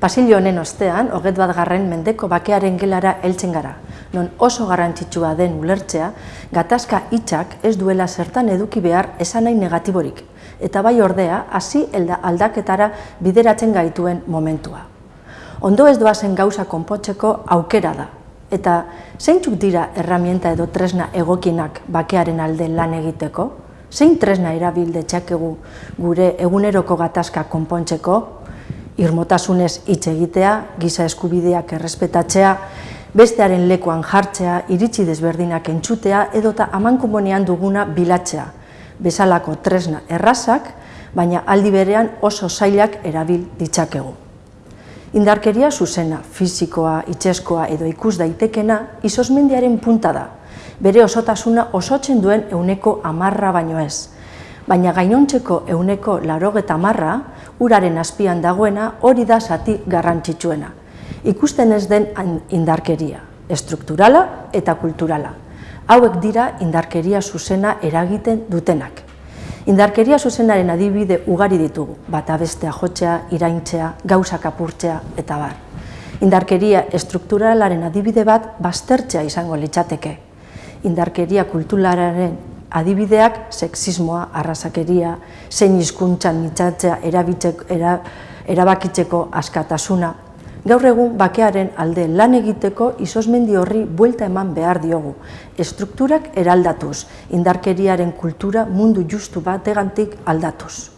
Pasilio honen ostean, hoget bat garren mendeko bakearen gelara heltzen gara, non oso garrantzitsua den ulertzea, gatazka hitzak ez duela zertan eduki behar esan nahi negatiborik, eta bai ordea, hasi aldaketara bideratzen gaituen momentua. Ondo ez doazen gauza konpotzeko aukera da, eta zeintzuk dira erramienta edo tresna egokinak bakearen alde lan egiteko? Zein tresna erabilde txakegu gure eguneroko gatazka konpontzeko, irmotasunez hitz egitea, giza eskubideak errespetatzea, bestearen lekuan jartzea, iritsi desberdinak entzutea edota amankumonean duguna bilatzea, bezalako tresna errazak, baina aldi berean oso zailak erabil ditzakegu. Indarkeria zuzena, fizikoa, itxeskoa edo ikus daitekena izosmendiaren punta da, bere osotasuna osotzen duen euneko amarra baino ez, baina gainontzeko euneko larogeta marra, uraren azpian dagoena hori da zati garrantzitsuena. Ikusten ez den indarkeria, estrukturala eta kulturala. Hauek dira indarkeria zuzena eragiten dutenak. Indarkeria zuzenaren adibide ugari ditugu, bata bestea jotzea, iraintzea, gauzak apurtzea eta bar. Indarkeria estrukturalaren adibide bat baztertzea izango litzateke. Indarkeria kulturalaren adibideak sexismoa, arrasakeria, zein hizkuntzan mitzatzea erabakitzeko askatasuna. Gaur egun bakearen alde lan egiteko izosmendi horri buelta eman behar diogu. Estrukturak eraldatuz, indarkeriaren kultura mundu justu bategantik aldatuz.